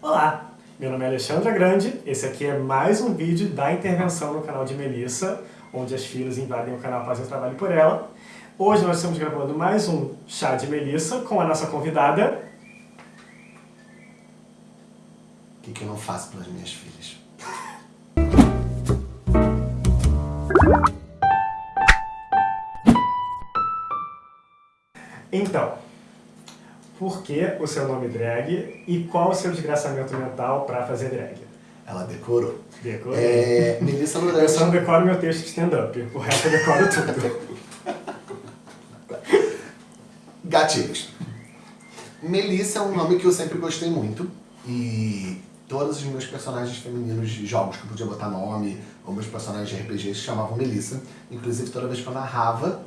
Olá, meu nome é Alexandra Grande, esse aqui é mais um vídeo da intervenção no canal de Melissa, onde as filhas invadem o canal fazem o trabalho por ela. Hoje nós estamos gravando mais um chá de Melissa com a nossa convidada... O que, que eu não faço pelas minhas filhas? Então, por que o seu nome drag e qual o seu desgraçamento mental para fazer drag? Ela decorou. Decorou? É, Melissa Lourenço. Eu só não decoro meu texto de stand-up, o resto eu decoro tudo. Gatilhos. Melissa é um nome que eu sempre gostei muito e todos os meus personagens femininos de jogos que eu podia botar nome, ou meus personagens de RPG se chamavam Melissa. Inclusive toda vez que eu narrava,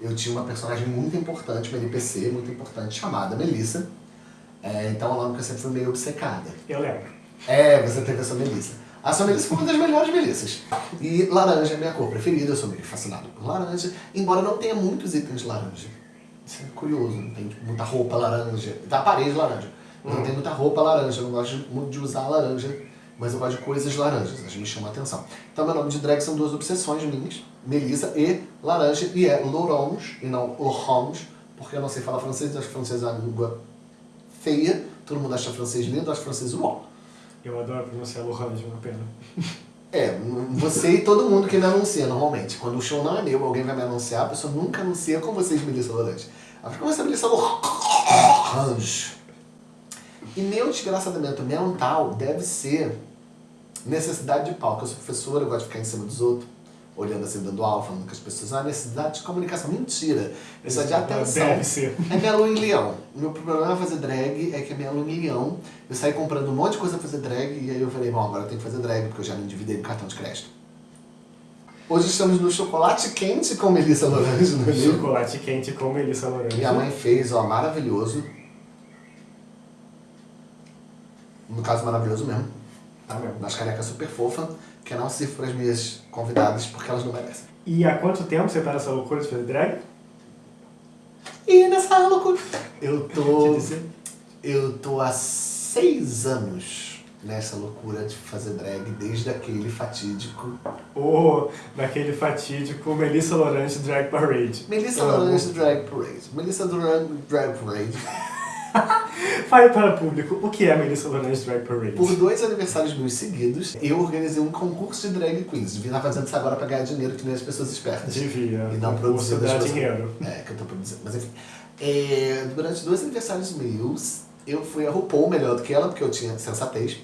eu tinha uma personagem muito importante, uma NPC muito importante, chamada Melissa. É, então é um nome que eu sempre fui meio obcecada. Eu lembro. É, você teve a sua Melissa. A sua Melissa foi uma das melhores Melissas. E laranja é minha cor preferida, eu sou meio fascinado por laranja, embora não tenha muitos itens de laranja. Isso é curioso, não tem muita roupa laranja. Tá a parede laranja. Não hum. tem muita roupa laranja, eu não gosto muito de usar laranja, mas eu gosto de coisas laranjas, elas me chamam a atenção. Então meu nome de drag são duas obsessões minhas, Melissa e laranja, e é L'Orange, e não L'Orange, porque eu não sei falar francês, acho que francês é uma língua feia, todo mundo acha francês lindo, acho francês uó. Eu adoro pronunciar L'Orange, uma pena. É, você e todo mundo que me anuncia normalmente. Quando o show não é meu, alguém vai me anunciar, a pessoa nunca anuncia com vocês, Melissa L'Orange. Ela fica, você é Melissa L'Orange. E meu desgraçamento mental deve ser necessidade de palco. Eu sou professora, eu gosto de ficar em cima dos outros olhando assim, dando aula, falando com as pessoas, ah, necessidade de comunicação. Mentira! Necessidade de atenção. Deve ser. É minha lua em leão. O meu problema é fazer drag é que é minha lua em leão. Eu saí comprando um monte de coisa pra fazer drag e aí eu falei, bom, agora eu tenho que fazer drag porque eu já me endividei no cartão de crédito. Hoje estamos no chocolate quente com Melissa Lorange no Rio. Chocolate quente com Melissa Lorange. Minha mãe fez, ó, maravilhoso. No caso, maravilhoso mesmo. Tá. Das canecas super fofa que não para as minhas convidadas porque elas não merecem. E há quanto tempo você tá nessa loucura de fazer drag? E nessa loucura... Eu tô... eu tô há seis anos nessa loucura de fazer drag desde aquele fatídico... Oh, daquele fatídico Melissa Lorange Drag Parade. Melissa Lorange Drag Parade. Melissa Lorange Drag Parade. Fale para o público, o que é a Melissa Lorange Drag Parade? Por dois aniversários meus seguidos, eu organizei um concurso de drag queens. Devia estar fazendo isso agora para ganhar dinheiro, que nem as pessoas espertas. Devia. E não produzir das dinheiro. É, que eu tô produzindo. Mas enfim. É, durante dois aniversários meus, eu fui a RuPaul melhor do que ela, porque eu tinha sensatez.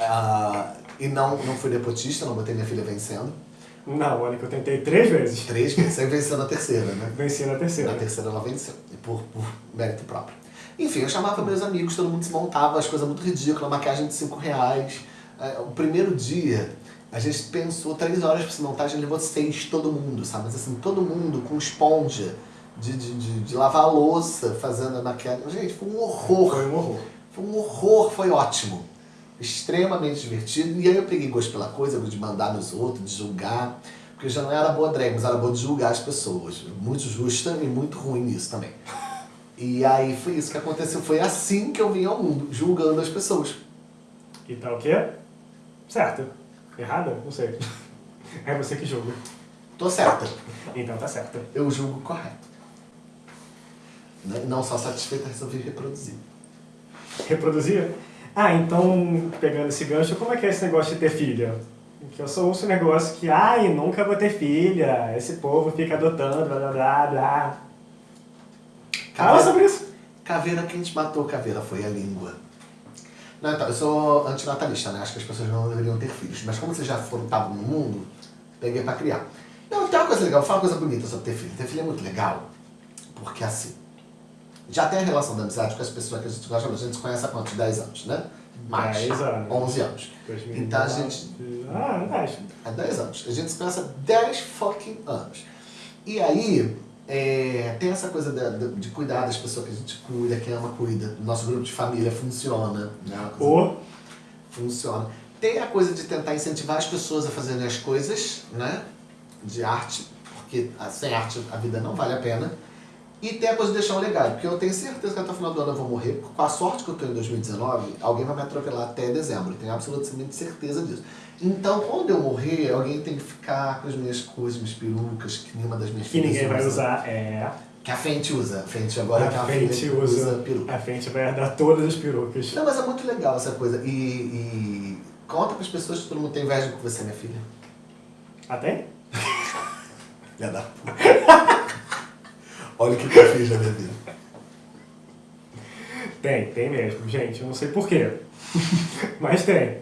Uh, e não, não fui nepotista, não botei minha filha vencendo. Não, olha que eu tentei três vezes. Três vezes, aí venceu na terceira, né? Venci na terceira. Na terceira ela venceu, por, por mérito próprio. Enfim, eu chamava meus amigos, todo mundo se montava, as coisas muito ridículas, maquiagem de 5 reais. É, o primeiro dia, a gente pensou três horas pra se montar, a gente levou seis, todo mundo, sabe? Mas assim, todo mundo com esponja de, de, de, de lavar a louça, fazendo a maquiagem. Gente, foi um horror. Foi um horror. Foi um horror, foi ótimo. Extremamente divertido. E aí eu peguei gosto pela coisa, de mandar nos outros, de julgar. Porque já não era boa drag, mas era boa de julgar as pessoas. Muito justa e muito ruim nisso também. E aí foi isso que aconteceu, foi assim que eu vim ao mundo, julgando as pessoas. E tá o quê? Certo. Errada? Não sei. É você que julga. Tô certa. Então tá certa. Eu julgo correto. Né? Não só satisfeita, resolvi reproduzir. Reproduzir? Ah, então, pegando esse gancho, como é que é esse negócio de ter filha? Que eu sou ouço um negócio que, ai, nunca vou ter filha, esse povo fica adotando, blá blá blá blá. Fala sobre isso. Caveira, quem te matou, Caveira, foi a língua. Não, então, eu sou antinatalista, né? Acho que as pessoas não deveriam ter filhos. Mas como vocês já foram estavam no mundo, peguei pra criar. Não, tem uma coisa legal, fala uma coisa bonita sobre ter filho. Ter filho é muito legal, porque assim, já tem a relação da amizade com as pessoas que a gente gosta, a gente se conhece há quantos? 10 anos, né? Mais. 10 anos. 11 anos. 2009. Então a gente... Ah, 10. Há 10 anos. A gente se conhece há 10 fucking anos. E aí, é, tem essa coisa de, de, de, cuidar das pessoas que a gente cuida, que ama, cuida. Nosso grupo de família funciona. Né? Ou... Funciona. Tem a coisa de tentar incentivar as pessoas a fazerem as coisas, né? De arte, porque sem arte a vida não vale a pena. E tem a coisa de deixar um legado, porque eu tenho certeza que até o final do ano eu vou morrer, com a sorte que eu tenho em 2019, alguém vai me atropelar até dezembro, eu tenho absolutamente certeza disso. Então, quando eu morrer, alguém tem que ficar com as minhas coisas, minhas perucas, que nenhuma das minhas Que ninguém vai usar, é... Que a Fenty usa. A Fenty agora a Fenty usa, usa peruca. A Fenty vai herdar todas as perucas. Não, mas é muito legal essa coisa. E, e conta para as pessoas que todo mundo tem inveja com você, minha filha. Tem? Já dá. Olha o que eu fiz na minha vida. Tem, tem mesmo. Gente, eu não sei porquê. mas tem.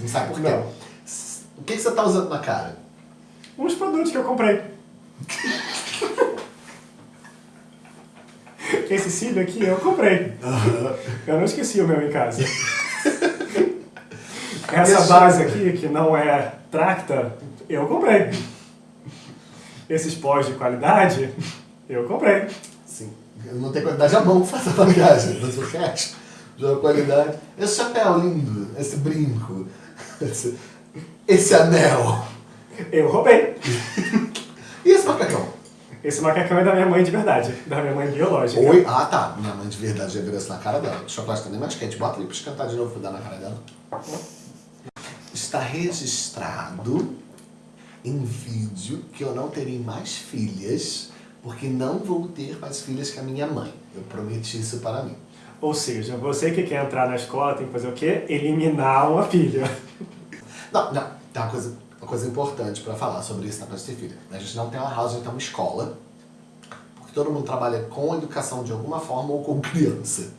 Não sabe por quê? Não. O que, que você tá usando na cara? Uns produtos que eu comprei. Esse cílio aqui eu comprei. Uhum. Eu não esqueci o meu em casa. Essa base aqui, que não é Tracta, eu comprei. Esses pós de qualidade, eu comprei. Sim. Não tem qualidade a mão que faz a bagagem, mas o resto de qualidade. Esse chapéu lindo, esse brinco, esse, esse anel. Eu roubei. e esse macacão? Esse macacão é da minha mãe de verdade, da minha mãe biológica. Oi? Ah, tá. Minha mãe de verdade já virou isso na cara dela. O chocolate tá nem mais quente. Bota ali pra esquentar de novo pra dar na cara dela. Está registrado em vídeo que eu não terei mais filhas, porque não vou ter mais filhas que a minha mãe. Eu prometi isso para mim. Ou seja, você que quer entrar na escola tem que fazer o quê? Eliminar uma filha. Não, não. Tem uma coisa, uma coisa importante para falar sobre isso na Praça de Filha. A gente não tem uma house, a gente tem uma escola. Porque todo mundo trabalha com educação de alguma forma ou com criança.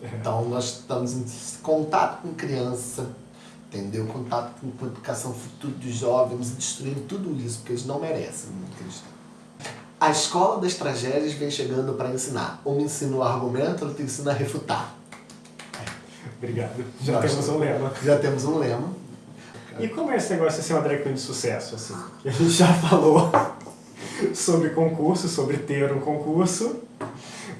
É. Então nós estamos em contato com criança, entendeu? Contato com, com educação futuro dos jovens, destruindo tudo isso, porque eles não merecem o que eles têm. A escola das tragédias vem chegando para ensinar. Uma ensina o argumento, outra ensina a refutar. Obrigado. Já Nós temos um lema. Já temos um lema. E como é esse negócio de ser uma drag queen de sucesso, assim? A gente já falou sobre concurso, sobre ter um concurso.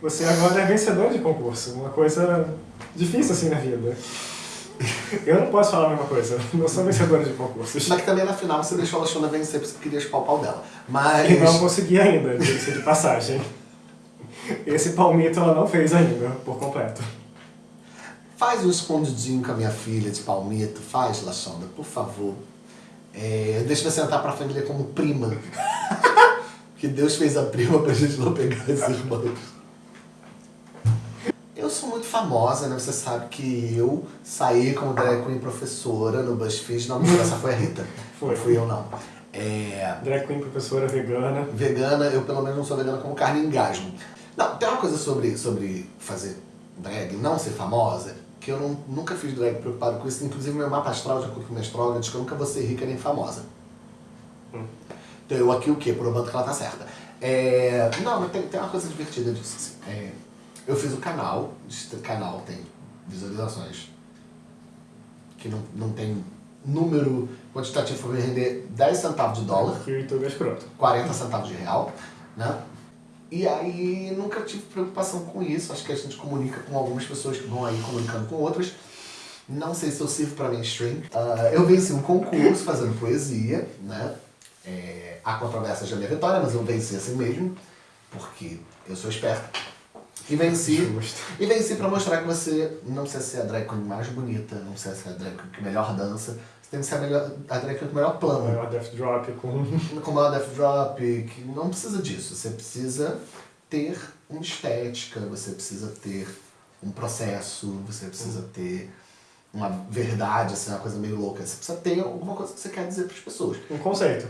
Você agora é vencedor de concurso, uma coisa difícil assim na vida. Eu não posso falar a mesma coisa, não sou vencedora de concursos. Mas que também na final você deixou a Lachona vencer porque você queria chupar o pau dela. Mas... E não consegui ainda, de passagem. Esse palmito ela não fez ainda, por completo. Faz um escondidinho com a minha filha de palmito, faz, Lachonda, por favor. É, deixa você entrar pra família como prima. que Deus fez a prima pra gente não pegar as irmãs. Eu sou muito famosa, né? Você sabe que eu saí como drag queen professora no BuzzFeed. Não, essa foi a Rita. Foi. Não fui eu, não. É... Drag queen professora vegana. Vegana, eu pelo menos não sou vegana como carne engasgo. Não, tem uma coisa sobre, sobre fazer drag, não ser famosa, que eu não, nunca fiz drag preocupado com isso. Inclusive, meu mapa astral, de acordo com minha astróloga, diz que eu nunca vou ser rica nem famosa. Hum. Então, eu aqui o quê? Provando que ela tá certa. É... Não, mas tem, tem uma coisa divertida disso. Assim. É... Eu fiz o canal, esse canal tem visualizações que não, não tem número quantitativo para me render 10 centavos de dólar. Que o YouTube é escroto. 40 centavos de real, né? E aí nunca tive preocupação com isso. Acho que a gente comunica com algumas pessoas que vão aí comunicando com outras. Não sei se eu sirvo para mainstream. Uh, eu venci um concurso fazendo poesia, né? É, há controvérsias da minha vitória, mas eu venci assim mesmo, porque eu sou esperto. E venci. Justo. E venci pra mostrar que você não precisa ser a drag queen mais bonita, não precisa ser a drag queen que melhor dança, você tem que ser a, melhor, a drag queen com melhor plano. O maior death drop com... Com o maior death drop, que não precisa disso. Você precisa ter uma estética, você precisa ter um processo, você precisa uhum. ter uma verdade, assim, uma coisa meio louca. Você precisa ter alguma coisa que você quer dizer para as pessoas. Um conceito.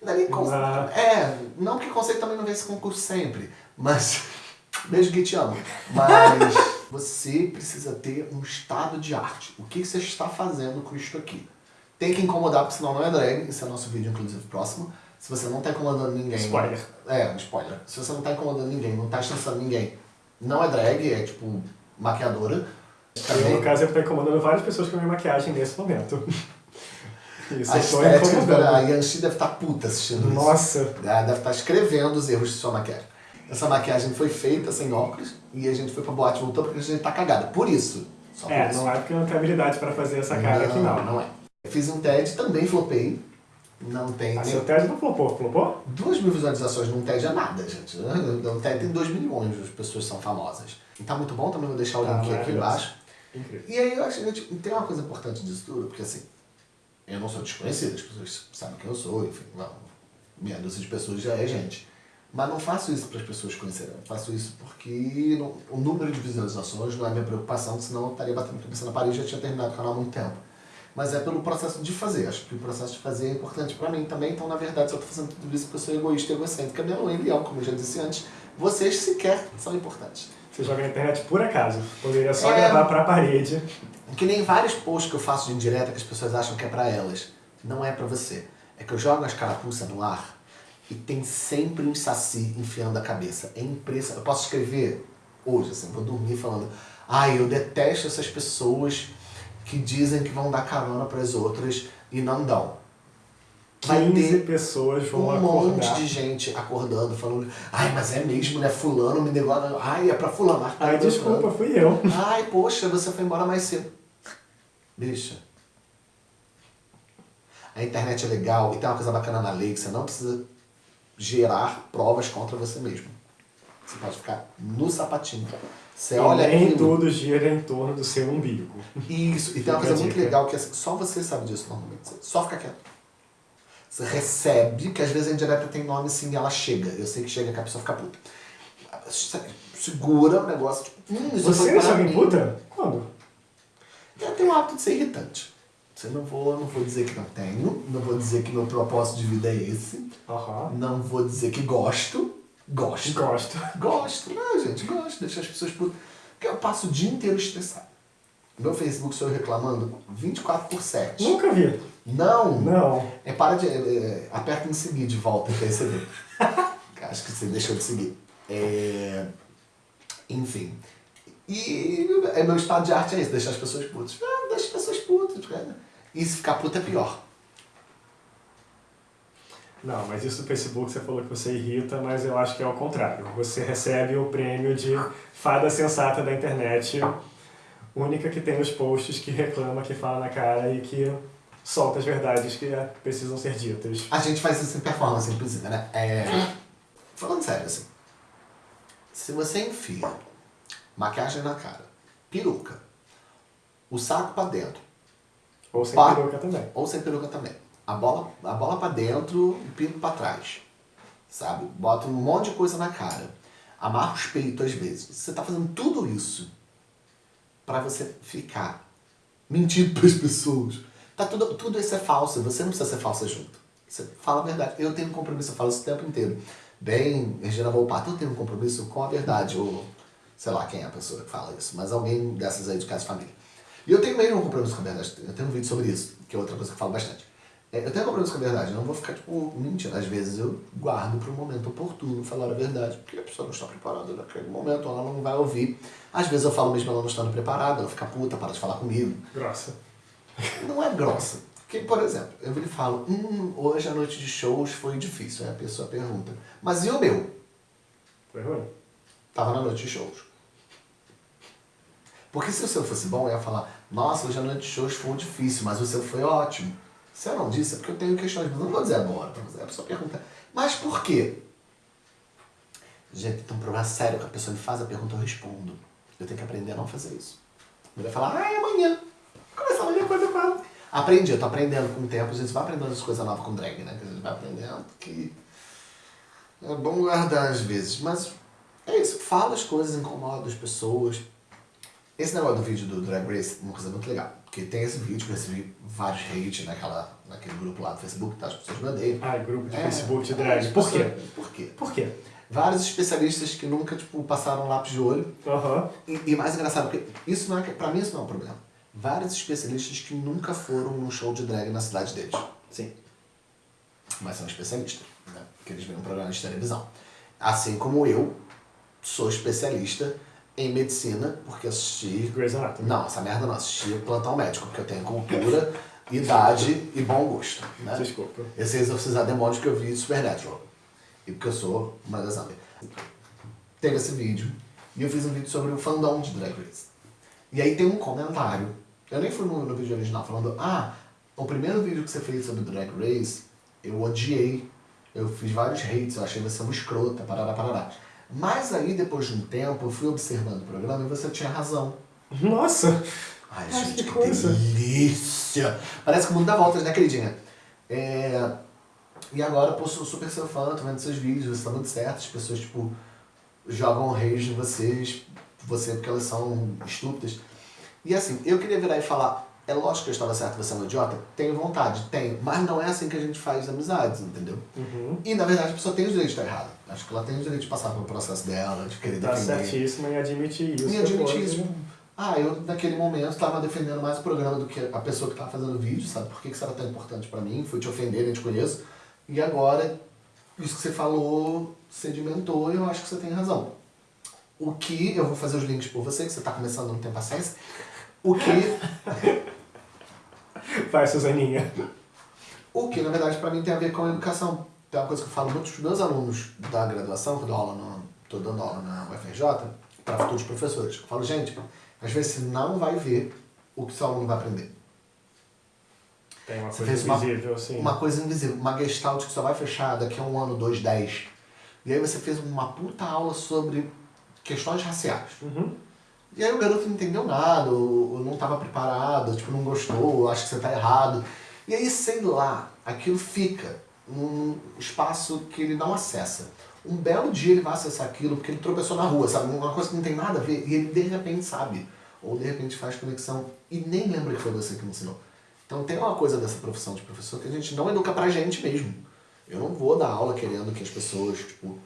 Não é nem conceito. É, não que conceito também não vem esse concurso sempre, mas Beijo que te amo. Mas você precisa ter um estado de arte. O que você está fazendo com isto aqui? Tem que incomodar, porque senão não é drag. Esse é o nosso vídeo, inclusive, próximo. Se você não está incomodando ninguém... Spoiler. É, um spoiler. Se você não está incomodando ninguém, não está estressando ninguém, não é drag, é tipo maquiadora. Também... Eu, no caso, eu estou incomodando várias pessoas com a minha maquiagem nesse momento. Isso, a estética, a Yanxi deve estar tá puta assistindo Nossa. isso. Nossa! Deve estar tá escrevendo os erros de sua maquiagem. Essa maquiagem foi feita sem óculos e a gente foi pra boate e voltou porque a gente tá cagada. Por isso. Só é, isso. não é porque eu não tenho habilidade pra fazer essa cara não, aqui não. Não é. Fiz um TED, também flopei. Não tem. Ali no TED não flopou, flopou? Duas mil visualizações num TED é nada, gente. No TED tem 2 milhões de pessoas são famosas. E tá muito bom, também vou deixar o Tá link aqui embaixo. Incrível. E aí eu acho que tipo, tem uma coisa importante disso tudo, porque assim, eu não sou desconhecido, as pessoas sabem quem eu sou, enfim, não, meia dúzia de pessoas já é gente. Mas não faço isso para as pessoas conhecerem, eu faço isso porque não- o número de visualizações não é minha preocupação, senão eu estaria batendo a cabeça na parede e já tinha terminado o canal há muito tempo. Mas é pelo processo de fazer, acho que o processo de fazer é importante para mim também, então na verdade se eu estou fazendo tudo isso porque eu sou egoísta e egocêntrica, minha lua em leão, como eu já disse antes, vocês sequer são importantes. Você joga na internet por acaso. Poderia só É. gravar pra parede. Que nem vários posts que eu faço de indireta que as pessoas acham que é pra elas. Não é pra você. É que eu jogo as carapuças no ar e tem sempre um saci enfiando a cabeça. É impressionante. Eu posso escrever hoje, assim, vou dormir falando ai, eu detesto essas pessoas que dizem que vão dar carona pras outras e não dão. Vai 15 ter pessoas vão um acordar. monte de gente acordando, falando ai, mas é mesmo, né? Fulano me negou. Ai, é pra fulano. Ai, dando desculpa, fui eu. Ai, poxa, você foi embora mais cedo. Bicha. A internet é legal e tem uma coisa bacana na lei que você não precisa gerar provas contra você mesmo. Você pode ficar no sapatinho. Você E olha nem aquilo. tudo gira em torno do seu umbigo. Isso. E tem uma coisa muito legal que assim, só você sabe disso normalmente. Você só fica quieto. Você recebe, que às vezes a indireta tem nome sim e ela chega. Eu sei que chega que a pessoa fica puta. Segura o negócio, tipo, hum, isso Você foi deixa para mim. puta? Quando? Eu tenho o hábito de ser irritante. Você não vou, não vou dizer que não tenho, não vou dizer que meu propósito de vida é esse, Aham. não vou dizer que gosto. Gosto. Gosto. Gosto. Não, gente, gosto. Deixar as pessoas putas. Porque eu passo o dia inteiro estressado. Meu Facebook sou eu reclamando 24 por 7. Nunca vi. Não! Não. É para de. É, é, aperta em seguir de volta que aí você vê. Acho que você deixou de seguir. É, enfim. E é, meu estado de arte é esse, deixar as pessoas putas. Ah, deixa as pessoas putas, cara. E se ficar puta é pior. Não, mas isso do Facebook você falou que você irrita, mas eu acho que é o contrário. Você recebe o prêmio de fada sensata da internet, única que tem os posts que reclama, que fala na cara e que solta as verdades que precisam ser ditas. A gente faz isso em performance, inclusive, né? É, falando sério, assim. Se você enfia maquiagem na cara, peruca, o saco pra dentro, Ou sem Pá. peruca também. ou sem peruca também, a bola, a bola pra dentro e o pinto pra trás, sabe? Bota um monte de coisa na cara, amarra os peitos às vezes. Você tá fazendo tudo isso pra você ficar mentindo pras pessoas. Tá tudo, tudo isso é falso, você não precisa ser falsa junto. Você fala a verdade. Eu tenho um compromisso, eu falo isso o tempo inteiro. Bem, Regina Volpato, eu tenho um compromisso com a verdade, ou sei lá quem é a pessoa que fala isso, mas alguém dessas aí de casa de família. E eu tenho mesmo um compromisso com a verdade, eu tenho um vídeo sobre isso, que é outra coisa que eu falo bastante. É, Eu tenho um compromisso com a verdade, eu não vou ficar, tipo, mentindo. Às vezes eu guardo para o momento oportuno falar a verdade, porque a pessoa não está preparada naquele momento, ela não vai ouvir. Às vezes eu falo mesmo ela não estando preparada, ela fica puta, para de falar comigo. Grossa. Não é grossa. Porque, por exemplo, eu lhe falo, hum, hoje a noite de shows foi difícil. Aí a pessoa pergunta, mas e o meu? Foi ruim? Tava na noite de shows. Porque se o seu fosse bom, eu ia falar, nossa, hoje a noite de shows foi difícil, mas o seu foi ótimo. Se eu não disse, é porque eu tenho questões, mas eu não vou dizer agora você. A pessoa pergunta, mas por quê? Gente, tem um problema sério que a pessoa me faz a pergunta, eu respondo. Eu tenho que aprender a não fazer isso. Eu ia falar, é amanhã. Começar amanhã, coisa falo. Aprendi, eu tô aprendendo com o tempo, a gente vai aprendendo as coisas novas com drag, né? A gente vai aprendendo que é bom guardar às vezes, mas é isso, fala as coisas, incomoda as pessoas. Esse negócio do vídeo do Drag Race é uma coisa muito legal, porque tem esse vídeo que eu recebi vários hate naquela, naquele grupo lá do Facebook, tá? As pessoas me odeiam. Ah, grupo de É, Facebook de as drag. Por quê? Por quê? Por quê? Vários especialistas que nunca, tipo, passaram lápis de olho. Aham. E, e mais engraçado, porque isso não é, pra mim isso não é um problema. Vários especialistas que nunca foram num show de drag na cidade deles. Sim. mas são especialistas, né? Porque eles veem um programa de televisão. Assim como eu sou especialista em medicina, porque assisti. Grey's Anatomy. Não, essa merda não, assisti plantão médico, porque eu tenho cultura, idade e bom gosto. Né? Desculpa. Esse exorcizar demônios que eu vi de Supernatural. E porque eu sou uma das amigas. Teve esse vídeo, e eu fiz um vídeo sobre o fandom de Drag Race. E aí tem um comentário, eu nem fui no, no vídeo original, falando, ah, o primeiro vídeo que você fez sobre Drag Race eu odiei, eu fiz vários hates, eu achei você uma escrota, parará, parará. Mas aí, depois de um tempo, eu fui observando o programa e você tinha razão. Nossa! Ai, Ai, gente, que que, coisa. delícia! Parece que o mundo dá voltas, né, queridinha? É... E agora, pô, sou super seu fã, tô vendo seus vídeos, você tá muito certo, as pessoas, tipo, jogam rage em vocês, você porque elas são estúpidas. E assim, eu queria virar e falar, é lógico que eu estava certo, você é um idiota? Tenho vontade, tenho, mas não é assim que a gente faz amizades, entendeu? Uhum. E na verdade a pessoa tem o direito de estar errada. Acho que ela tem o direito de passar pelo processo dela, de querer Tá defender. certíssima em admitir isso. E admitir depois, isso. né? Ah, eu naquele momento estava defendendo mais o programa do que a pessoa que estava fazendo o vídeo, sabe? Por que que isso era tão importante pra mim? Fui te ofender, nem te conheço. E agora, isso que você falou sedimentou e eu acho que você tem razão. O que, eu vou fazer os links por você, que você tá começando, não tem paciência. O que, Vai, Suzaninha. o que na verdade pra mim tem a ver com a educação. Tem uma coisa que eu falo muito pros meus alunos da graduação, que eu dou aula no, tô dando aula na UFRJ, para futuros professores. Eu falo, gente, às vezes você não vai ver o que seu aluno vai aprender. Tem uma Você coisa fez uma- invisível, assim. Uma coisa invisível, uma gestalt que só vai fechar daqui a um ano, dois, dez. E aí você fez uma puta aula sobre questões raciais. Uhum. E aí o garoto não entendeu nada, ou, ou não estava preparado, tipo, não gostou, ou acha que você está errado. E aí, sei lá, aquilo fica num espaço que ele não acessa. Um belo dia ele vai acessar aquilo porque ele tropeçou na rua, sabe? Uma coisa que não tem nada a ver, e ele de repente sabe. Ou de repente faz conexão e nem lembra que foi você que me ensinou. Então tem uma coisa dessa profissão de professor que a gente não educa pra gente mesmo. Eu não vou dar aula querendo que as pessoas, tipo,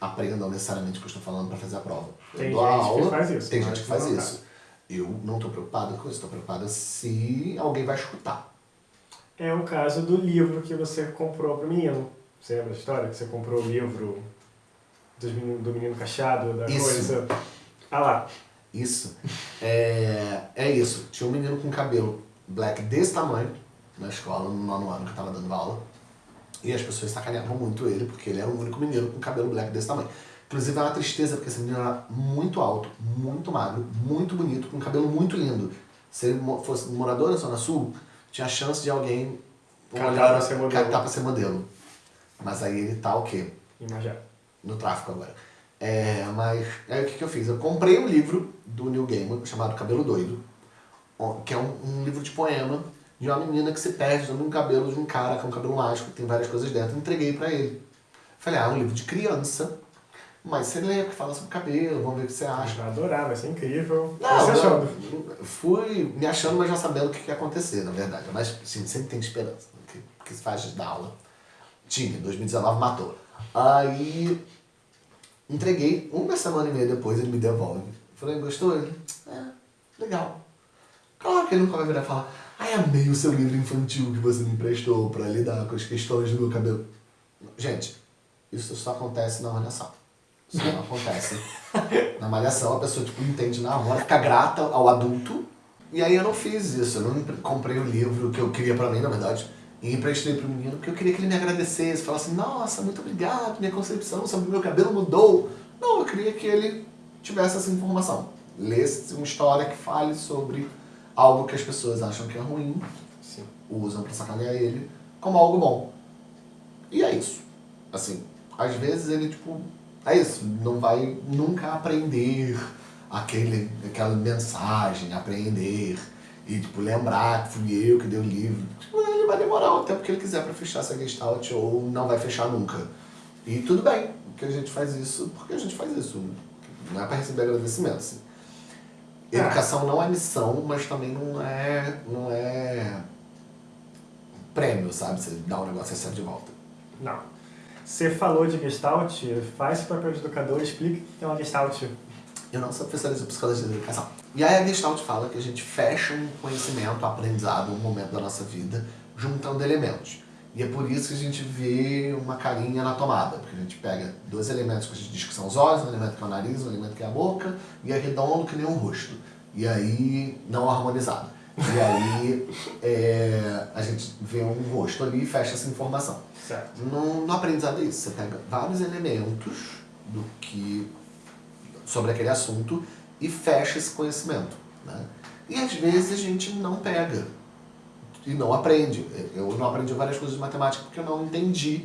aprendam necessariamente o que eu estou falando pra fazer a prova. Eu Tem dou gente que aula, faz isso, Tem gente que faz dá. isso. Eu não estou preocupado com isso, estou preocupado se alguém vai escutar. É o caso do livro que você comprou pro menino. Você lembra da história? Que você comprou o livro dos menino- do menino cachado, da Isso. coisa. Ah lá. Isso. É, é isso. Tinha um menino com cabelo black desse tamanho na escola, no nono ano que eu tava dando aula. E as pessoas sacaneavam muito ele, porque ele era o único menino com cabelo black desse tamanho. Inclusive é uma tristeza, porque esse menino era muito alto, muito magro, muito bonito, com um cabelo muito lindo. Se ele fosse morador na Zona Sul, tinha chance de alguém Catar olhar- pra ser modelo. catar pra ser modelo. Mas aí ele tá o quê? Imagina. no tráfico agora. É, mas aí o que, que eu fiz? Eu comprei um livro do Neil Gaiman chamado Cabelo Doido, que é um, um livro de poema de uma menina que se perde um cabelo de um cara com um cabelo mágico, que tem várias coisas dentro. Entreguei pra ele. Falei, ah, é um livro de criança, mas você lê, que fala sobre cabelo, vamos ver o que você acha. Vai adorar, vai ser incrível. Não, Você eu fui me achando, mas já sabendo o que que ia acontecer, na verdade. Mas sim, sempre tem esperança. né, Que, que se faz da aula. Tinha, 2019 matou. Aí entreguei, uma semana e meia depois ele me devolve. Falei, gostou? Ele, é, legal. Claro que ele nunca vai virar e falar, ai, amei o seu livro infantil que você me emprestou pra lidar com as questões do meu cabelo. Gente, isso só acontece na malhação. Isso não acontece. Na malhação a pessoa tipo, entende na hora, fica grata ao adulto. E aí eu não fiz isso, eu não comprei o livro que eu queria pra mim, na verdade, e emprestei pro menino, porque eu queria que ele me agradecesse, falasse, nossa, muito obrigado, minha concepção sobre o meu cabelo mudou. Não, eu queria que ele tivesse essa informação. Lesse uma história que fale sobre algo que as pessoas acham que é ruim, Sim. usam pra sacanear ele, como algo bom. E é isso. Assim, às vezes ele, tipo, é isso, não vai nunca aprender aquele, aquela mensagem, aprender e, tipo, lembrar que fui eu que dei o livro. Tipo, ele vai demorar o tempo que ele quiser pra fechar essa gestalt ou não vai fechar nunca. E tudo bem, que a gente faz isso porque a gente faz isso. Não é pra receber agradecimento, assim. Ah. Educação não é missão, mas também não é, não é prêmio, sabe? Você dá um negócio e recebe de volta. Não. Você falou de Gestalt, faz esse papel de educador, explica o que é uma Gestalt. Eu não sou professora de psicologia da educação. E aí a Gestalt fala que a gente fecha um conhecimento, um aprendizado, um momento da nossa vida, juntando elementos. E é por isso que a gente vê uma carinha na tomada, porque a gente pega dois elementos que a gente diz que são os olhos, um elemento que é o nariz, um elemento que é a boca, e é redondo que nem um rosto. E aí, não harmonizado. E aí, é, a gente vê um rosto ali e fecha essa informação. Certo. No, no aprendizado é isso, você pega vários elementos do que sobre aquele assunto e fecha esse conhecimento. Né? E às vezes a gente não pega e não aprende. Eu não aprendi várias coisas de matemática porque eu não entendi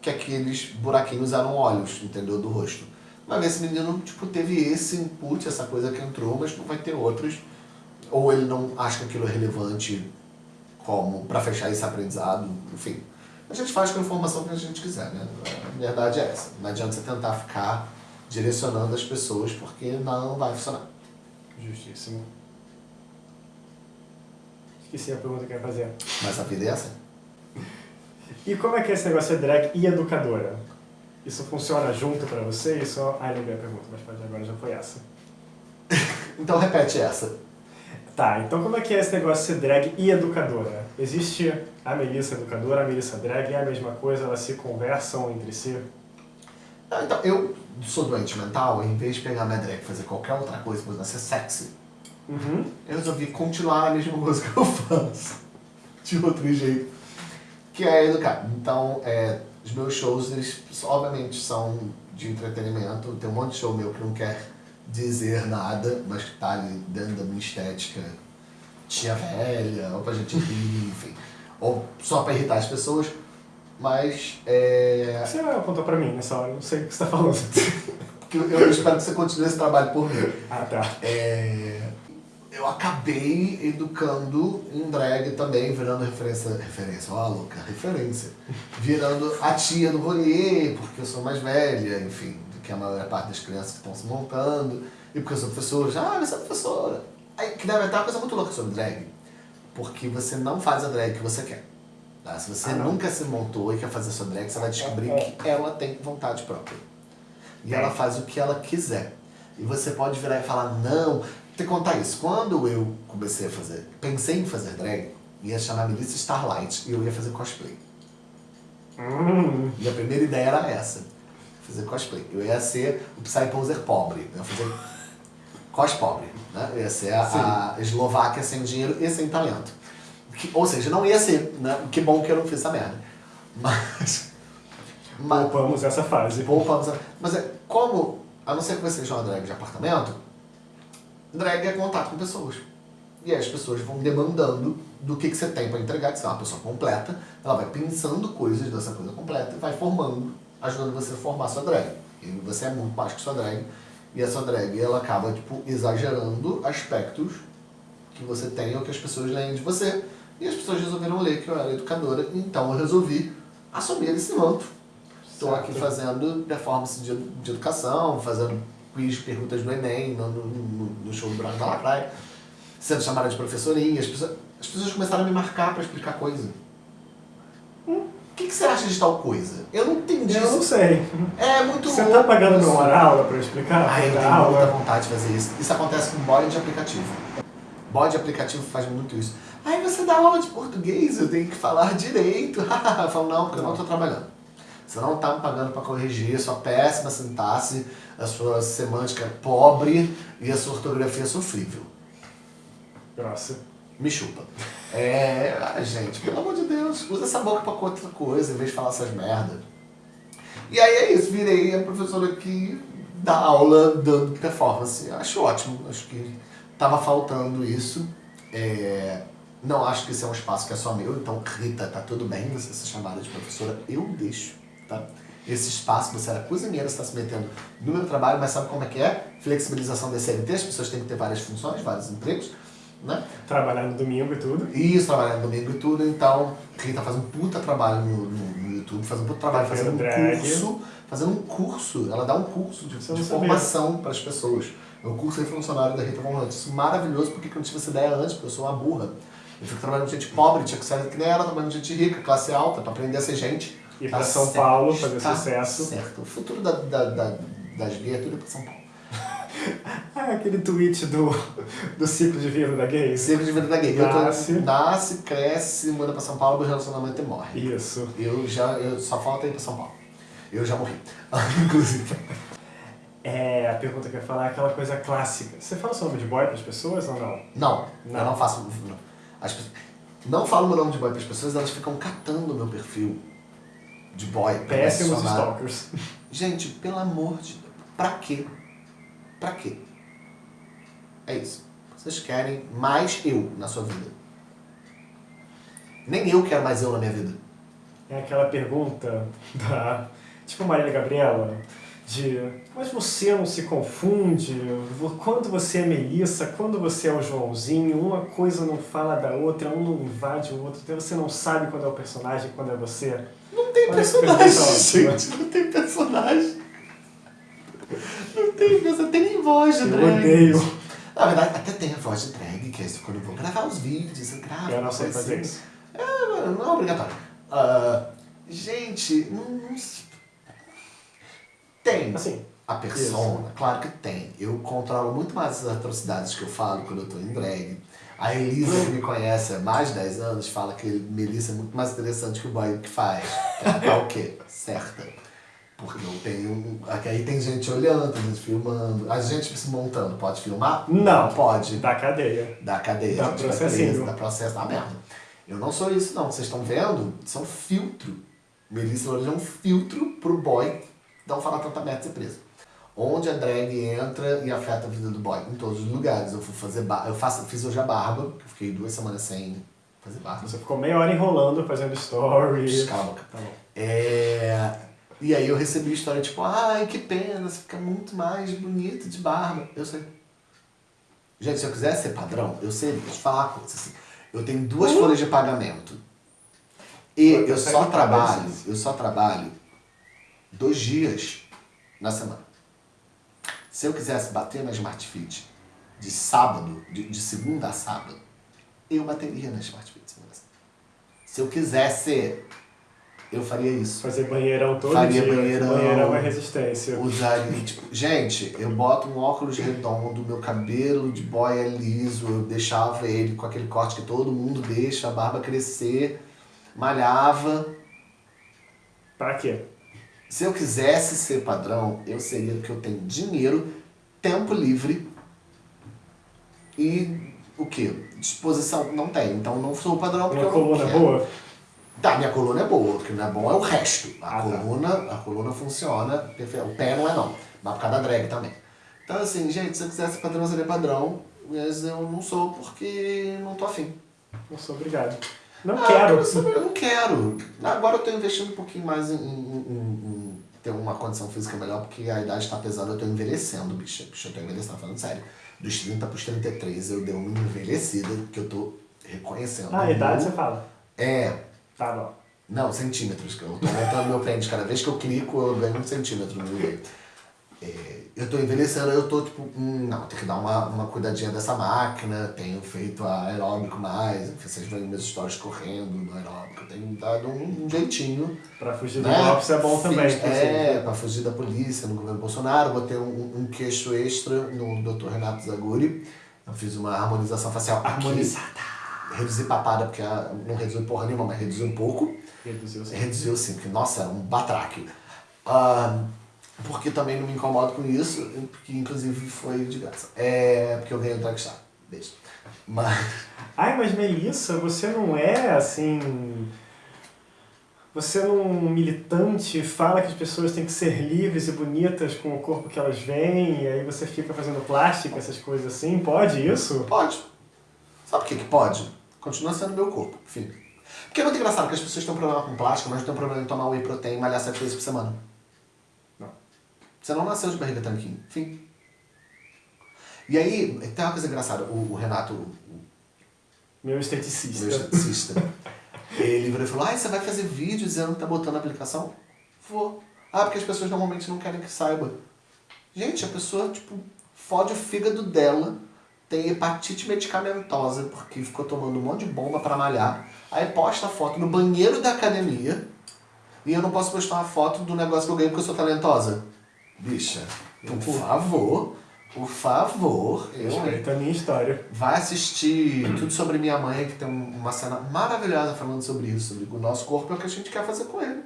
que aqueles buraquinhos eram olhos, entendeu? Do rosto. Mas esse menino, tipo, teve esse input, essa coisa que entrou, mas não vai ter outros. Ou ele não acha que aquilo é relevante como para fechar esse aprendizado, enfim. A gente faz com a informação que a gente quiser, né? A verdade é essa. Não adianta você tentar ficar direcionando as pessoas porque não vai funcionar. Justíssimo. Esqueci a pergunta que eu ia fazer. Mas a vida é essa. E como é que é esse negócio de drag e educadora? Isso funciona junto pra você? Isso... Ah, lembrei a pergunta, mas pode agora já foi essa. então repete essa. Tá, então como é que é esse negócio de ser drag e educadora? Existe a Melissa educadora, a Melissa drag, é a mesma coisa, elas se conversam entre si? Não, então, eu sou doente mental, em vez de pegar minha drag e fazer qualquer outra coisa, por ser sexy, uhum. eu resolvi continuar a mesma coisa que eu faço, de outro jeito, que é educar. Então, é, os meus shows, eles obviamente são de entretenimento, tem um monte de show meu que não quer dizer nada, mas que tá ali dentro da minha estética tia velha, ou pra gente rir, enfim. Ou só pra irritar as pessoas, mas é... Você apontou pra mim nessa hora, eu não sei o que você tá falando. eu, eu espero que você continue esse trabalho por mim. Ah, tá. É... Eu acabei educando um drag também, virando referência, referência, ó louca, referência. Virando a tia do rolê, porque eu sou mais velha, enfim, que a maior parte das crianças que estão se montando, e porque eu sou professora, ah, você é professora. Aí, que deve estar uma coisa muito louca sobre drag, porque você não faz a drag que você quer. Tá? Se você ah, nunca se montou e quer fazer sua drag, você vai descobrir é, é. que ela tem vontade própria. E é. ela faz o que ela quiser. E você pode virar e falar, não, te contar isso. Quando eu comecei a fazer, pensei em fazer drag, ia chamar Melissa Starlight e eu ia fazer cosplay. Hum. E a primeira ideia era essa fazer cosplay. Eu ia ser o Psyposer pobre. Eu ia fazer cos pobre. Né? Ia ser a, a Eslováquia sem dinheiro e sem talento. Que, ou seja, não ia ser, né? Que bom que eu não fiz essa merda. Mas... mas poupamos essa fase. Poupamos Mas é, como, a não ser que você seja uma drag de apartamento, drag é contato com pessoas. E aí as pessoas vão demandando do que, que você tem para entregar, que você é uma pessoa completa, ela vai pensando coisas dessa coisa completa e vai formando ajudando você a formar sua drag. E você é muito mais que sua drag. E a sua drag, ela acaba, tipo, exagerando aspectos que você tem ou que as pessoas leem de você. E as pessoas resolveram ler que eu era educadora, então eu resolvi assumir esse manto. Estou aqui fazendo performance de, de educação, fazendo quiz, perguntas do Enem, no, no, no show do Branco da Lacraia, sendo chamada de professorinha. As pessoas, as pessoas começaram a me marcar para explicar coisa. Hum? O que, que, você acha de tal coisa? Eu não entendi. Eu não sei. É muito Você tá pagando meu hora aula para explicar? Ah, eu tenho aula. muita vontade de fazer isso. Isso acontece com bode de aplicativo. Bode de aplicativo faz muito isso. Aí você dá aula de português, eu tenho que falar direito. eu falo, não, porque eu não estou trabalhando. Você não está me pagando para corrigir a sua péssima sintaxe, a sua semântica pobre e a sua ortografia sofrível. Nossa me chupa. É, gente, pelo amor de Deus, usa essa boca pra outra coisa, em vez de falar essas merdas. E aí é isso, virei a professora que dá aula dando performance. Acho ótimo, acho que tava faltando isso. É, não acho que esse é um espaço que é só meu, então Rita, tá tudo bem você ser chamada de professora, eu deixo, tá? Esse espaço, você era cozinheira, você está se metendo no meu trabalho, mas sabe como é que é? Flexibilização da CLT, as pessoas têm que ter várias funções, vários empregos né? Trabalhar no domingo e tudo. Isso, trabalhar no domingo e tudo. Então, Rita faz um puta trabalho no, no, no YouTube, faz um puta trabalho fazendo um drag. curso. Fazendo um curso, ela dá um curso de, de formação para as pessoas. É o curso de funcionário da Rita Von Hunt. Isso é maravilhoso, porque eu não tive essa ideia antes, porque eu sou uma burra. Eu fico trabalhando com gente pobre, tinha que ser que nem ela, trabalhando com gente rica, classe alta, para aprender a ser gente. Ir tá para São certo, Paulo, fazer tá sucesso. Certo. O futuro da, da, da, das gays é tudo para São Paulo. Ah, aquele tweet do, do ciclo de vida da gay. Ciclo de vida da gay. Nasce, tô, nasce cresce, muda pra São Paulo, meu relacionamento e morre. Isso. Eu já, eu só falta ir pra São Paulo. Eu já morri, inclusive. É, a pergunta que eu ia falar é aquela coisa clássica. Você fala o seu nome de boy para as pessoas ou não? Não, não. eu não faço. Não. As, não falo meu nome de boy para as pessoas, elas ficam catando o meu perfil de boy. Péssimos stalkers. Gente, pelo amor de Deus, pra quê? Pra quê? É isso. Vocês querem mais eu na sua vida. Nem eu quero mais eu na minha vida. É aquela pergunta da. Tipo Marília Gabriela, de. Mas você não se confunde? Quando você é Melissa, quando você é o Joãozinho, uma coisa não fala da outra, um não invade o outro, então você não sabe quando é o personagem e quando é você. Não tem Olha personagem, gente. Não tem personagem. Não tem personagem. Tem nem voz de Eu drag. odeio. Na verdade, até tem a voz de drag, que é isso quando eu vou gravar os vídeos, eu gravo. Eu não sei coisa fazer assim. isso. É, não é obrigatório. Ah, gente, não, tem Assim, a persona, claro que tem. Eu controlo muito mais as atrocidades que eu falo quando eu tô em drag. A Elisa, que me conhece há mais de 10 anos, fala que Melissa é muito mais interessante que o boy que faz. Tá o quê? Certa. Porque eu tenho. Aqui aí tem gente olhando, tem gente filmando. A gente se montando, pode filmar? Não. pode. da cadeia. Da cadeia, Dá a gente vai processinho. dá processo, dá merda. Eu não sou isso, não. Vocês estão vendo? Isso é um filtro. Melissa Lourdes é um filtro pro boy não falar tanta merda e ser preso. Onde a drag entra e afeta a vida do boy? Em todos os lugares. Eu fui fazer barba. Eu faço, fiz hoje a barba, que eu fiquei duas semanas sem fazer barba. Você ficou meia hora enrolando, fazendo story. Cala a boca. Tá bom. É... E aí eu recebi história tipo, ai, que pena, você fica muito mais bonito de barba. Eu sei. Gente, se eu quisesse ser padrão, eu seria. Eu falar uma coisa assim. Eu tenho duas folhas de pagamento. E eu você só trabalho, isso? eu só trabalho dois dias na semana. Se eu quisesse bater na Smart Fit de sábado, de, de segunda a sábado, eu bateria na Smart Fit. Se eu quisesse, eu faria isso. Fazer banheirão todo Faria dia. banheirão. Banheirão é resistência. Usaria, tipo, gente, eu boto um óculos redondo, meu cabelo de boy é liso, eu deixava ele com aquele corte que todo mundo deixa, a barba crescer, malhava. Pra quê? Se eu quisesse ser padrão, eu seria porque eu tenho dinheiro, tempo livre e o quê? Disposição não tenho. Então não sou padrão porque Uma eu não quero. boa? Tá, minha coluna é boa, o que não é bom é o resto. A Ah, tá. coluna, a coluna funciona, perfeito. o pé não é não, mas por causa da drag também. Então assim, gente, se eu quisesse padrão, seria padrão, mas eu não sou porque não tô afim. Não sou obrigado. Não Ah, quero. Eu, não quero. Agora eu tô investindo um pouquinho mais em, em- em- em ter uma condição física melhor, porque a idade tá pesando, eu tô envelhecendo, bicho. Bicho, eu tô envelhecendo, falando sério. Dos 30 pros 33 eu dei uma envelhecida, que eu tô reconhecendo. Ah, a idade você fala. É, Tá bom. não, centímetros, que eu tô aumentando meu pênis. Cada vez que eu clico, eu ganho um centímetro no. É, eu tô envelhecendo, eu tô tipo, hum, não, tem que dar uma, uma cuidadinha dessa máquina, tenho feito aeróbico mais, vocês veem meus stories correndo no aeróbico, tenho dado um, um jeitinho. Pra fugir do né? golpe, isso é bom também. Fiz- inclusive. É, pra fugir da polícia no governo Bolsonaro, botei um, um queixo extra no Dr. Renato Zaguri, eu fiz uma harmonização facial aqui. Harmonizada. Reduzi papada, porque não reduziu porra nenhuma, mas reduziu um pouco. Reduziu sim. Reduziu sim, porque, nossa, era um batraque. Ah, porque também não me incomodo com isso, porque inclusive foi de graça. É, porque eu ganhei o Dragstar. Beijo. Mas, Ai, mas Melissa, você não é assim. Você não é um militante, fala que as pessoas têm que ser livres e bonitas com o corpo que elas veem, e aí você fica fazendo plástica, essas coisas assim. Pode isso? pode. Sabe o que que pode? Continua sendo meu corpo, enfim. Porque é muito engraçado que as pessoas têm um problema com plástico, mas não têm um problema em tomar whey protein e malhar sete vezes por semana. Não. Você não nasceu de barriga tanquinho. Enfim. E aí, tem uma coisa engraçada. O, o Renato, o, Meu esteticista. meu esteticista, ele virou e falou, ah, você vai fazer vídeo dizendo que tá botando a aplicação? Vou. Ah, porque as pessoas normalmente não querem que saiba. Gente, a pessoa, tipo, fode o fígado dela, tem hepatite medicamentosa, porque ficou tomando um monte de bomba pra malhar, aí posta a foto no banheiro da academia, e eu não posso postar uma foto do negócio que eu ganhei porque eu sou talentosa. Bicha, por favor, por favor, eu? Respeita a minha história. Vai assistir Tudo Sobre Minha Mãe, que tem um- uma cena maravilhosa falando sobre isso, sobre o nosso corpo é o que a gente quer fazer com ele.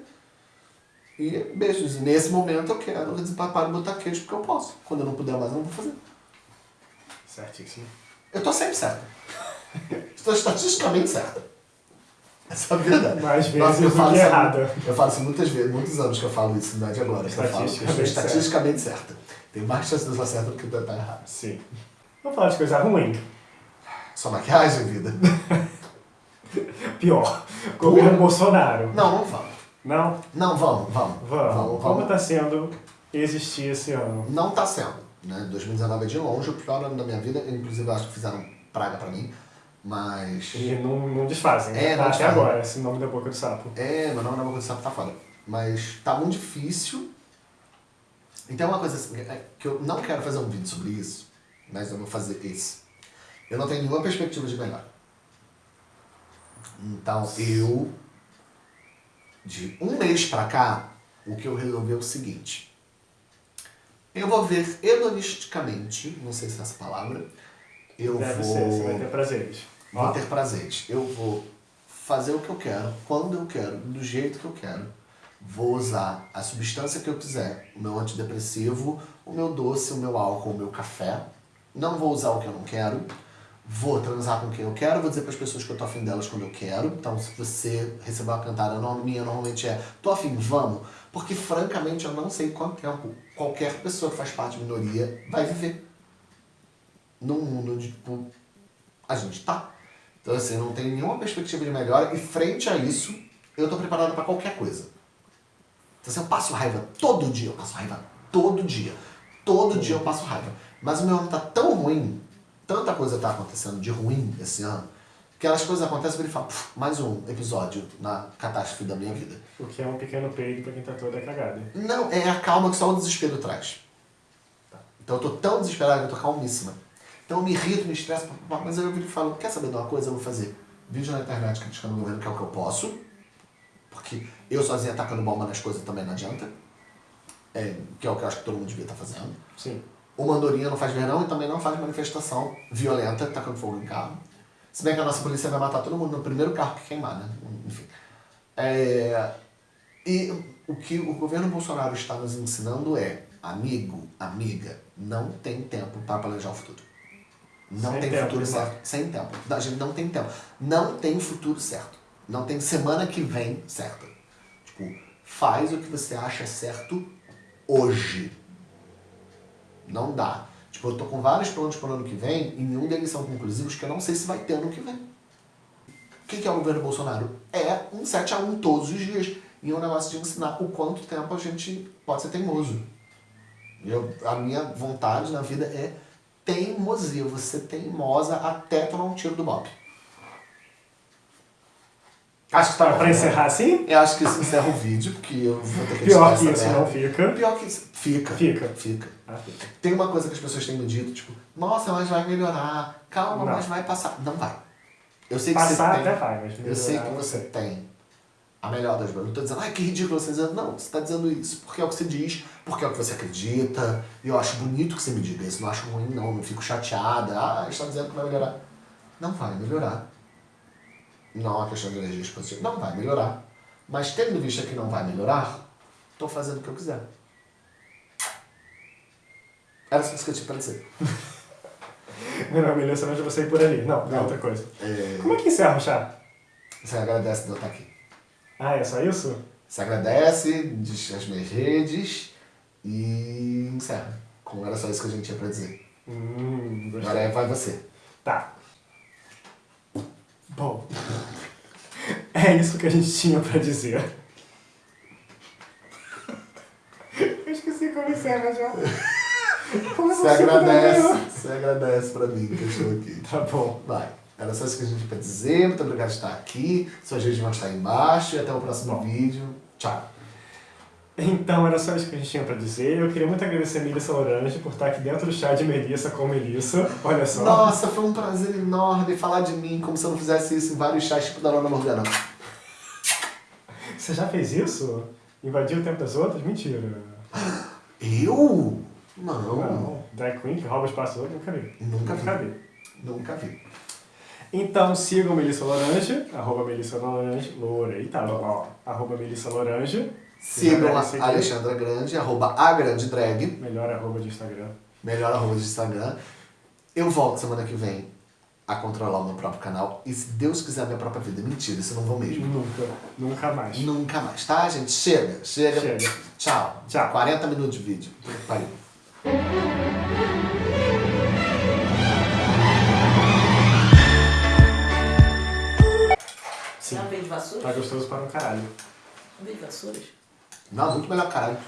E beijos. E nesse momento eu quero desempapar e botar queijo porque eu posso. Quando eu não puder mais, eu não vou fazer. Certíssimo. Eu tô sempre certo. Estou estatisticamente certo. Essa é a verdade. Mais vezes Nossa, eu falo isso errada. Eu falo isso muitas vezes, muitos anos que eu falo isso, não é de agora. Que eu falo que eu estou Estatisticamente estatisticamente certa. Tem mais chance de eu estar certa do que de eu estar errado. Sim. Vamos falar de coisa ruim. Sua maquiagem, vida. pior. Governo Bolsonaro. Não, não vamos. Não? Não, vamos, vamos. Vamos. Como está sendo existir esse ano? Não está sendo. Né? 2019 é de longe o pior ano da minha vida. Inclusive, eu acho que fizeram praga pra mim. Mas. E não, não desfazem, né? É, não Tá. Até agora, esse nome da boca do sapo. É, meu nome na boca do sapo tá foda. Mas tá muito difícil. E tem uma coisa assim, é que eu não quero fazer um vídeo sobre isso, mas eu vou fazer esse. Eu não tenho nenhuma perspectiva de melhor. Então eu, de um mês pra cá, o que eu resolvi é o seguinte. Eu vou ver hedonisticamente, não sei se é essa palavra, eu Deve vou ser, você vai ter prazeres. vou ter prazeres. Eu vou fazer o que eu quero, quando eu quero, do jeito que eu quero. Vou usar a substância que eu quiser, o meu antidepressivo, o meu doce, o meu álcool, o meu café. Não vou usar o que eu não quero. Vou transar com quem eu quero, vou dizer para as pessoas que eu tô afim delas quando eu quero. Então, se você receber uma cantada não minha, normalmente é tô afim, vamos. Porque, francamente, eu não sei quanto tempo qualquer pessoa que faz parte de minoria vai viver. Num mundo onde, tipo, a gente tá. Então, assim, não tem nenhuma perspectiva de melhora e frente a isso, eu tô preparado para qualquer coisa. Então, assim, eu passo raiva todo dia, eu passo raiva todo dia. Todo dia eu passo raiva. Mas o meu ano tá tão ruim, tanta coisa tá acontecendo de ruim esse ano, que as coisas acontecem e ele fala, "Puf, mais um episódio na catástrofe da minha vida. O que é um pequeno peido pra quem tá toda cagada. Não, é a calma que só o desespero traz. Então eu tô tão desesperado que eu tô calmíssima. Então eu me irrito, me estresso, mas aí eu viro e falo, quer saber de uma coisa? Eu vou fazer vídeo na internet criticando o governo, que é o que eu posso. Porque eu sozinho atacando bomba nas coisas também não adianta. É, que é o que eu acho que todo mundo devia estar fazendo. Sim. O Mandorinha não faz verão e também não faz manifestação violenta, tacando fogo em carro. Se bem que a nossa polícia vai matar todo mundo no primeiro carro que queimar, né? Enfim. É, e o que o governo Bolsonaro está nos ensinando é, amigo, amiga, não tem tempo para planejar o futuro. Não Sem tem tempo, futuro né? certo. Sem tempo. A gente não tem tempo. Não tem futuro certo. Não tem semana que vem certa. Tipo, faz o que você acha certo hoje. Não dá. Tipo, eu tô com vários planos para o ano que vem e nenhum deles são conclusivos que eu não sei se vai ter ano que vem. O que, é o governo Bolsonaro? É um 7 a 1 todos os dias. E é um negócio de ensinar o quanto tempo a gente pode ser teimoso. Eu, a minha vontade na vida é teimosia. Você teimosa até tomar um tiro do Bob. Acho que tá né? encerrar assim? Eu acho que isso encerra o vídeo, porque eu vou ter que Pior que isso merda. não fica. Pior que isso. Fica. Fica. Fica. Ah, fica. Tem uma coisa que as pessoas têm me dito, tipo, nossa, mas vai melhorar, calma, Não. mas vai passar. Não vai. Eu sei que Passar você tem. até vai, mas eu sei que melhorar você tem a melhor das coisas. Não tô dizendo, ai, que ridículo você dizendo. Não, você tá dizendo isso porque é o que você diz, porque é o que você acredita. E eu acho bonito que você me diga isso. Não acho ruim, não. Não fico chateada. Ah, está dizendo que vai melhorar. Não vai melhorar. Não é uma questão de energia expansiva. Não vai melhorar. Mas tendo vista que não vai melhorar, tô fazendo o que eu quiser. Era só isso que eu tinha pra dizer. Melhor, melhor, senão eu já vou sair por ali. Não, é Não. outra coisa. É, Como é que encerra o chá? Você agradece de eu estar aqui. Ah, é só isso? Você agradece, diz as minhas redes e encerra. Como era só isso que a gente tinha pra dizer. Hum. Agora é, vai você. Tá. Bom. É isso que a gente tinha pra dizer. Eu esqueci como encerra já. Como eu Você consigo agradece, você agradece pra mim que eu estou aqui. Tá bom. Vai. Era só isso que a gente tinha pra dizer. Muito obrigado por estar aqui. Suas redes vão estar aí embaixo. E até o próximo Bom. vídeo. Tchau. Então, era só isso que a gente tinha pra dizer. Eu queria muito agradecer a Melissa Orange por estar aqui dentro do chá de Melissa com Melissa. Olha só. Nossa, foi um prazer enorme falar de mim como se eu não fizesse isso em vários chats tipo da Lona Morgana. Você já fez isso? Invadiu o tempo das outras? Mentira. Eu? Não. Não. Drag Queen que rouba o espaço outro? Nunca vi. Nunca vi. Nunca vi. Nunca vi. Então sigam Melissa Lorange, arroba Melissa Lorange, Loura, eita, ó, arroba Melissa Lorange. Sigam a. Alexandra Grande, arroba a Grande Drag, Melhor arroba de Instagram. melhor arroba de Instagram. Eu volto semana que vem a controlar o meu próprio canal. E se Deus quiser a minha própria vida. Mentira, isso eu não vou mesmo. Nunca, nunca mais. Nunca mais, tá, gente? Chega, chega. Chega. Tchau. Tchau. 40 minutos de vídeo. Pariu. Sim. de vassouras? Tá gostoso para um caralho. Jogo de vassouras? Não, muito melhor, caralho.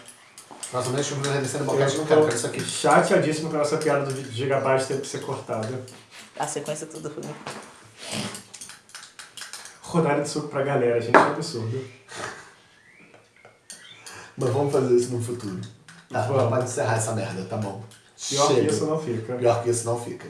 Nossa, de descendo Eu boquete, não quero, quero isso aqui. chateadíssimo com essa piada do gigabyte ter que ser cortada. A sequência toda foi. Rodada de suco pra galera, gente, é um absurdo. Mas vamos fazer isso no futuro. Tá, Vamos. pode encerrar essa merda, tá bom. Pior Chega. que isso não fica. Pior que isso não fica.